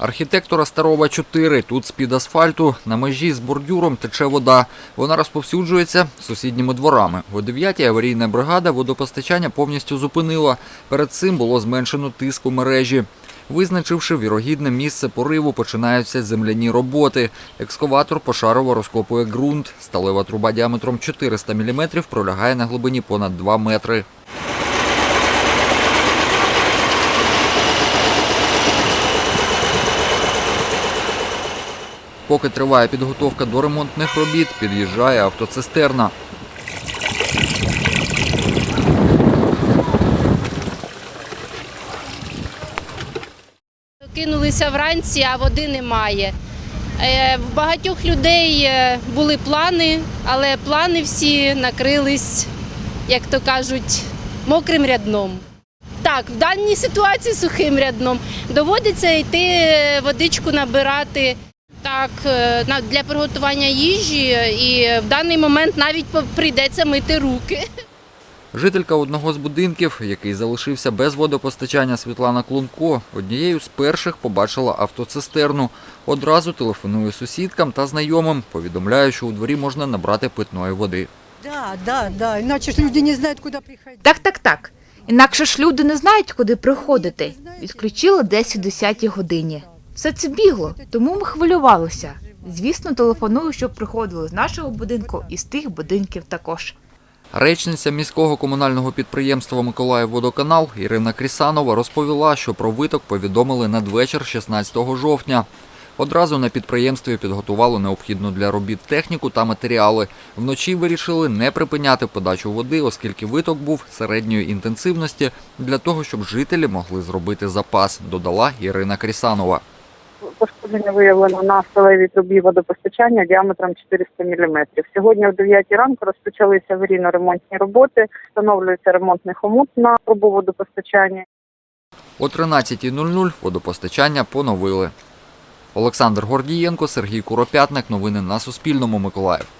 Архітектора Старова 4. Тут з-під асфальту на межі з бордюром тече вода. Вона розповсюджується сусідніми дворами. О 9 аварійна бригада водопостачання повністю зупинила. Перед цим було зменшено тиск у мережі. Визначивши вірогідне місце пориву, починаються земляні роботи. Екскаватор пошарово розкопує ґрунт. Сталева труба діаметром 400 мм пролягає на глибині понад 2 метри. Поки триває підготовка до ремонтних робіт, під'їжджає автоцистерна. Кинулися вранці, а води немає. Е, В багатьох людей е, були плани, але плани всі накрились, як то кажуть, мокрим рядном. Так, в даній ситуації сухим рядном доводиться йти е, водичку набирати. Так, е, для приготування їжі, і в даний момент навіть прийдеться мити руки. Жителька одного з будинків, який залишився без водопостачання Світлана Клунко, однією з перших побачила автоцистерну. Одразу телефонує сусідкам та знайомим, повідомляє, що у дворі можна набрати питної води. Да, да, да. Иначе ж люди не знают, куда приходить. Так, так, так. Інакше ж люди не знають, куди приходити. Відключили десь о 10 годині. Все це бігло, тому ми хвилювалися. Звісно, телефоную, щоб приходили з нашого будинку і з тих будинків також. Речниця міського комунального підприємства «Миколаївводоканал» Ірина Крісанова розповіла, що про виток повідомили надвечір 16 жовтня. Одразу на підприємстві підготували необхідну для робіт техніку та матеріали. Вночі вирішили не припиняти подачу води, оскільки виток був середньої інтенсивності для того, щоб жителі могли зробити запас, додала Ірина Крісанова. Пошкодження виявлено на сталевій трубі водопостачання діаметром 400 мм. Сьогодні о 9 ранку розпочалися аварійно-ремонтні роботи. Встановлюється ремонтний хомут на трубу водопостачання. О 13.00 водопостачання поновили. Олександр Гордієнко, Сергій Куропятник. Новини на Суспільному. Миколаїв.